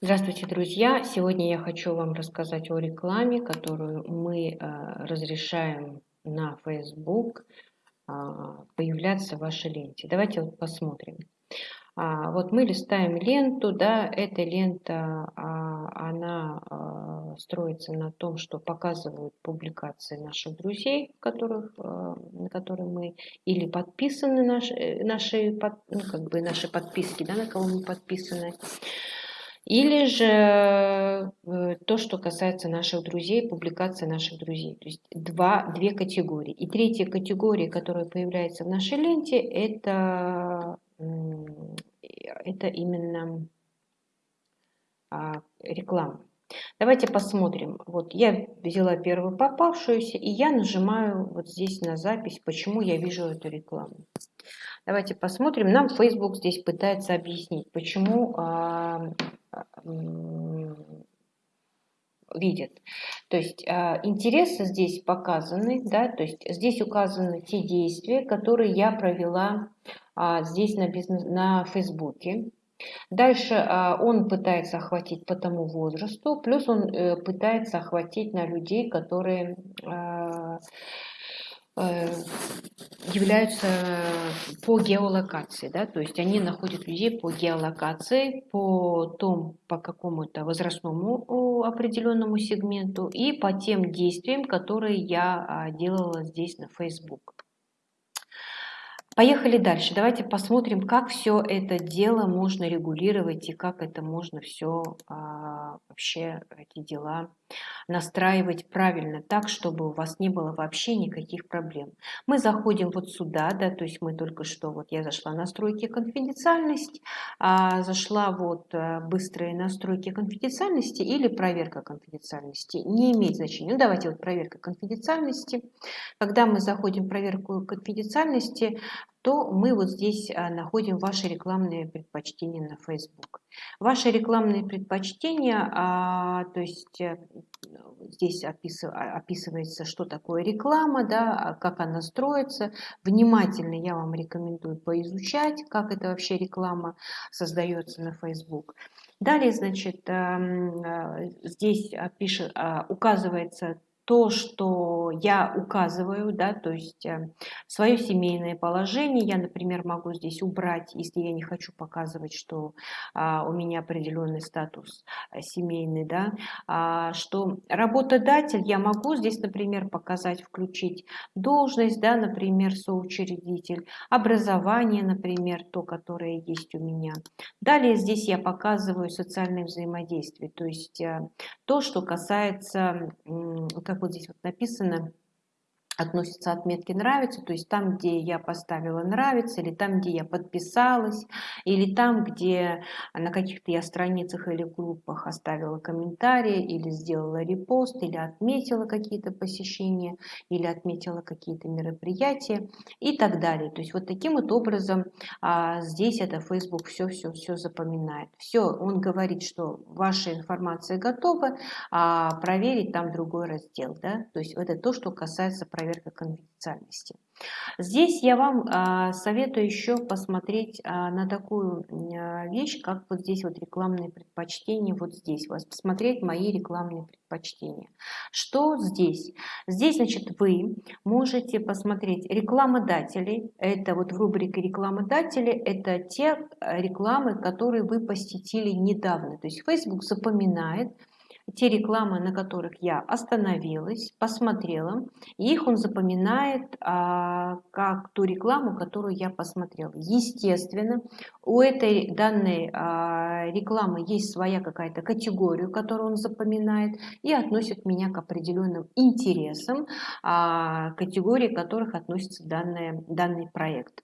Здравствуйте, друзья! Сегодня я хочу вам рассказать о рекламе, которую мы э, разрешаем на Facebook э, появляться в вашей ленте. Давайте вот посмотрим. А, вот мы листаем ленту, да, эта лента, а, она а, строится на том, что показывают публикации наших друзей, которых, а, на которые мы или подписаны, наши, наши, под, ну, как бы наши подписки, да, на кого мы подписаны, или же э, то, что касается наших друзей, публикации наших друзей. То есть два, две категории. И третья категория, которая появляется в нашей ленте, это, это именно а, реклама. Давайте посмотрим. Вот я взяла первую попавшуюся, и я нажимаю вот здесь на запись, почему я вижу эту рекламу. Давайте посмотрим. Нам Facebook здесь пытается объяснить, почему а, видят. То есть а, интересы здесь показаны, да, то есть здесь указаны те действия, которые я провела а, здесь на, бизнес, на Фейсбуке. Дальше а, он пытается охватить по тому возрасту, плюс он э, пытается охватить на людей, которые являются по геолокации, да, то есть они находят людей по геолокации, по том, по какому-то возрастному определенному сегменту и по тем действиям, которые я а, делала здесь на Facebook. Поехали дальше. Давайте посмотрим, как все это дело можно регулировать и как это можно все а, вообще эти дела настраивать правильно, так, чтобы у вас не было вообще никаких проблем. Мы заходим вот сюда, да, то есть мы только что, вот я зашла настройки конфиденциальность, а, зашла вот а, быстрые настройки конфиденциальности или проверка конфиденциальности. Не имеет значения. Ну, давайте вот проверка конфиденциальности. Когда мы заходим в проверку конфиденциальности, то мы вот здесь а, находим ваши рекламные предпочтения на Facebook. Ваши рекламные предпочтения, а, то есть э, здесь а, описывается, что такое реклама, да, как она строится. Внимательно я вам рекомендую поизучать, как это вообще реклама создается на Facebook. Далее, значит, эм, здесь пишет, указывается то, что я указываю, да, то есть э, свое семейное положение, я, например, могу здесь убрать, если я не хочу показывать, что а, у меня определенный статус э, семейный, да, а, что работодатель, я могу здесь, например, показать, включить должность, да, например, соучредитель, образование, например, то, которое есть у меня. Далее здесь я показываю социальное взаимодействие, то есть э, то, что касается, как вот здесь вот написано, относятся отметки нравится, то есть там, где я поставила нравится, или там, где я подписалась, или там, где на каких-то я страницах или группах оставила комментарии, или сделала репост, или отметила какие-то посещения, или отметила какие-то мероприятия и так далее. То есть вот таким вот образом а, здесь это Facebook все-все-все запоминает. Все, он говорит, что ваша информация готова, а проверить там другой раздел. Да? То есть это то, что касается проверки проверка конфиденциальности. Здесь я вам а, советую еще посмотреть а, на такую а, вещь, как вот здесь вот рекламные предпочтения, вот здесь, вас посмотреть мои рекламные предпочтения. Что здесь? Здесь, значит, вы можете посмотреть рекламодателей, это вот в рубрике рекламодатели, это те рекламы, которые вы посетили недавно. То есть Facebook запоминает, те рекламы, на которых я остановилась, посмотрела, их он запоминает а, как ту рекламу, которую я посмотрела. Естественно, у этой данной а, рекламы есть своя какая-то категория, которую он запоминает и относит меня к определенным интересам, а, категории которых относится данный, данный проект.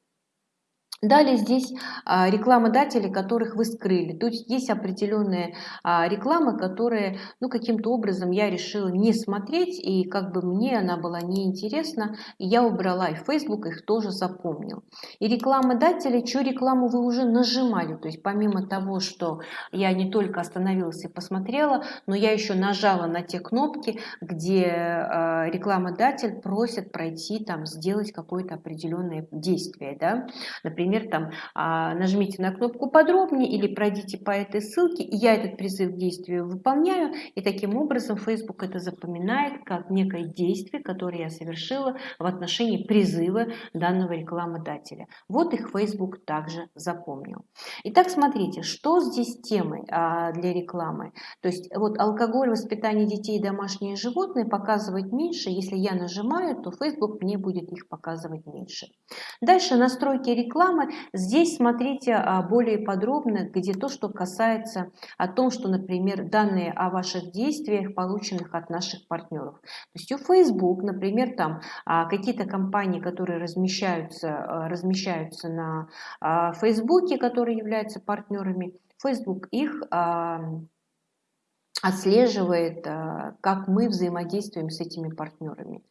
Далее здесь а, рекламодатели, которых вы скрыли. То есть есть определенные а, рекламы, которые ну, каким-то образом я решила не смотреть, и как бы мне она была неинтересна, и я убрала, и Facebook их тоже запомнил. И рекламодатели, чью рекламу вы уже нажимали, то есть помимо того, что я не только остановилась и посмотрела, но я еще нажала на те кнопки, где а, рекламодатель просит пройти, там, сделать какое-то определенное действие. Да? Например, например, там а, нажмите на кнопку подробнее или пройдите по этой ссылке, и я этот призыв к действию выполняю, и таким образом Facebook это запоминает как некое действие, которое я совершила в отношении призыва данного рекламодателя. Вот их Facebook также запомнил. Итак, смотрите, что здесь темой а, для рекламы. То есть вот алкоголь, воспитание детей домашние животные показывать меньше. Если я нажимаю, то Facebook мне будет их показывать меньше. Дальше настройки рекламы. Здесь смотрите а, более подробно, где то, что касается о том, что, например, данные о ваших действиях, полученных от наших партнеров. То есть у Facebook, например, там а, какие-то компании, которые размещаются, а, размещаются на Facebook, которые являются партнерами, Facebook их отслеживает, как мы взаимодействуем с этими партнерами.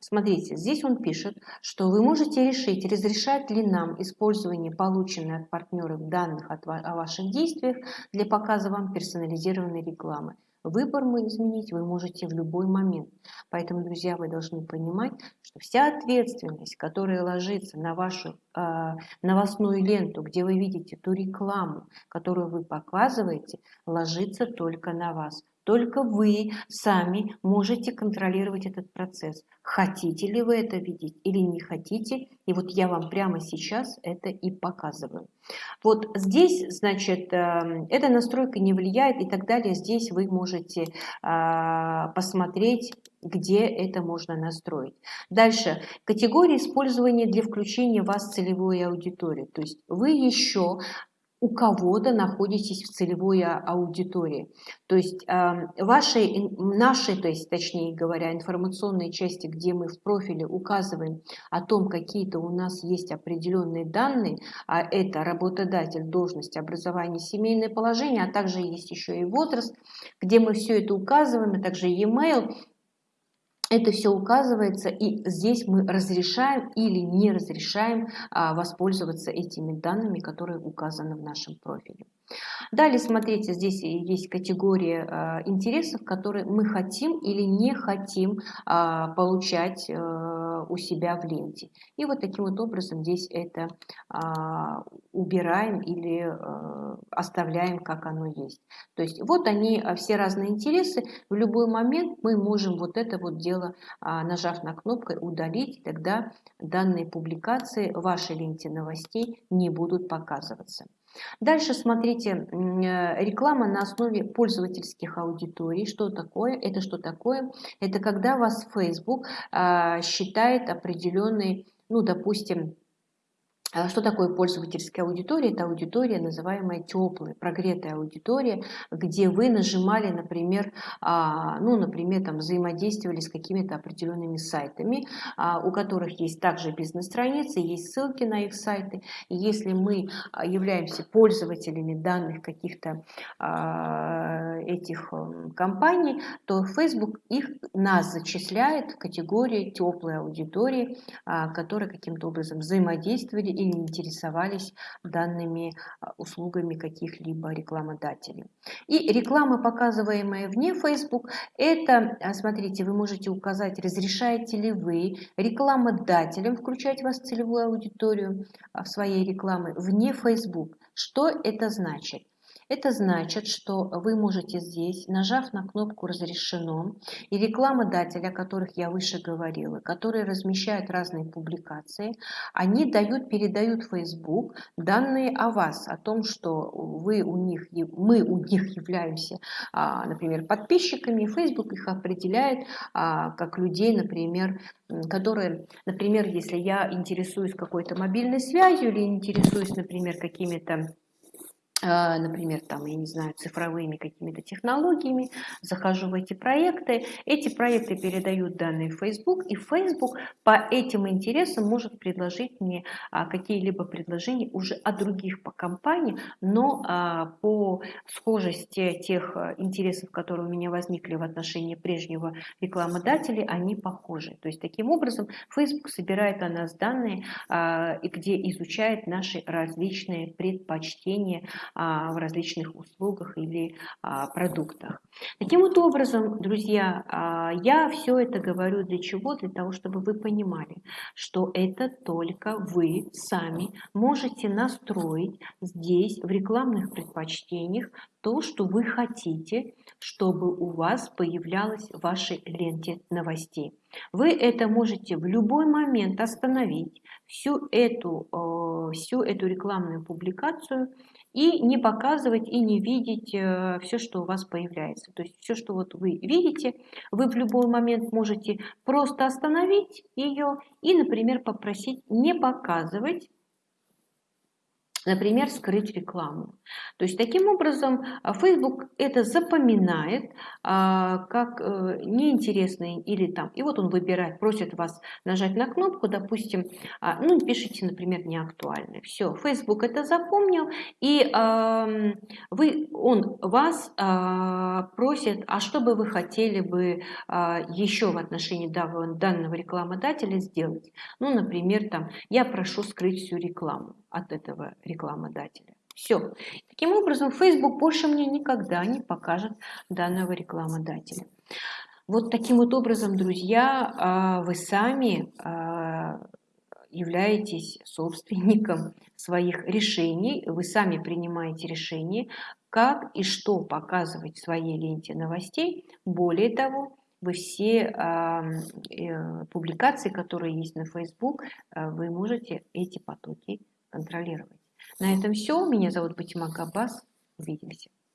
Смотрите, здесь он пишет, что вы можете решить, разрешать ли нам использование полученных от партнеров данных о ваших действиях для показа вам персонализированной рекламы. Выбор мы изменить вы можете в любой момент. Поэтому, друзья, вы должны понимать, что вся ответственность, которая ложится на вашу э, новостную ленту, где вы видите ту рекламу, которую вы показываете, ложится только на вас. Только вы сами можете контролировать этот процесс. Хотите ли вы это видеть или не хотите. И вот я вам прямо сейчас это и показываю. Вот здесь, значит, эм, эта настройка не влияет и так далее. Здесь вы можете а, посмотреть где это можно настроить. Дальше. Категория использования для включения вас в целевую аудиторию. То есть вы еще у кого-то находитесь в целевой а, аудитории. То есть вашей, нашей, то есть точнее говоря, информационной части, где мы в профиле указываем о том, какие-то у нас есть определенные данные, а это работодатель, должность, образование, семейное положение, а также есть еще и возраст, где мы все это указываем, а также e-mail, это все указывается, и здесь мы разрешаем или не разрешаем а, воспользоваться этими данными, которые указаны в нашем профиле. Далее, смотрите, здесь есть категория а, интересов, которые мы хотим или не хотим а, получать у себя в ленте. И вот таким вот образом здесь это убираем или оставляем, как оно есть. То есть вот они, все разные интересы. В любой момент мы можем вот это вот дело, нажав на кнопку, удалить. Тогда данные публикации в вашей ленте новостей не будут показываться. Дальше смотрите, э, реклама на основе пользовательских аудиторий. Что такое? Это что такое? Это когда вас Facebook а, считает определенный, ну, допустим, что такое пользовательская аудитория? Это аудитория, называемая теплая, прогретая аудитория, где вы нажимали, например, а, ну, например, там взаимодействовали с какими-то определенными сайтами, а, у которых есть также бизнес-страницы, есть ссылки на их сайты. И если мы являемся пользователями данных каких-то этих компаний, то Facebook их, нас зачисляет в категорию теплой аудитории, которая каким-то образом взаимодействовали или интересовались данными а, услугами каких-либо рекламодателей. И реклама, показываемая вне Facebook, это, а, смотрите, вы можете указать, разрешаете ли вы рекламодателям включать вас целевую аудиторию а, в своей рекламы вне Facebook. Что это значит? Это значит, что вы можете здесь, нажав на кнопку «Разрешено», и рекламодатели, о которых я выше говорила, которые размещают разные публикации, они дают, передают Facebook данные о вас, о том, что вы у них, мы у них являемся, а, например, подписчиками, Facebook их определяет а, как людей, например, которые, например, если я интересуюсь какой-то мобильной связью или интересуюсь, например, какими-то например, там, я не знаю, цифровыми какими-то технологиями, захожу в эти проекты, эти проекты передают данные в Facebook, и Facebook по этим интересам может предложить мне а, какие-либо предложения уже от других по компании, но а, по схожести тех интересов, которые у меня возникли в отношении прежнего рекламодателя, они похожи. То есть таким образом Facebook собирает о нас данные, где изучает наши различные предпочтения, а, в различных услугах или а, продуктах. Таким вот образом, друзья, а, я все это говорю для чего? Для того, чтобы вы понимали, что это только вы сами можете настроить здесь в рекламных предпочтениях то, что вы хотите, чтобы у вас появлялось в вашей ленте новостей. Вы это можете в любой момент остановить, всю эту, э, всю эту рекламную публикацию и не показывать и не видеть э, все, что у вас появляется. То есть все, что вот вы видите, вы в любой момент можете просто остановить ее и, например, попросить не показывать например, скрыть рекламу. То есть таким образом а, Facebook это запоминает а, как э, неинтересный или там, и вот он выбирает, просит вас нажать на кнопку, допустим, а, ну пишите, например, не актуальный. Все, Facebook это запомнил, и вы, он вас просит, а что бы вы хотели бы еще в отношении данного рекламодателя сделать? Ну, например, там, я прошу скрыть всю рекламу от этого рекламодателя. Все. Таким образом, Facebook больше мне никогда не покажет данного рекламодателя. Вот таким вот образом, друзья, а, вы сами а, являетесь собственником своих решений, вы сами принимаете решение, как и что показывать в своей ленте новостей. Более того, вы все э, публикации, которые есть на Facebook, вы можете эти потоки контролировать. На этом все. Меня зовут Батима Габбас. Увидимся.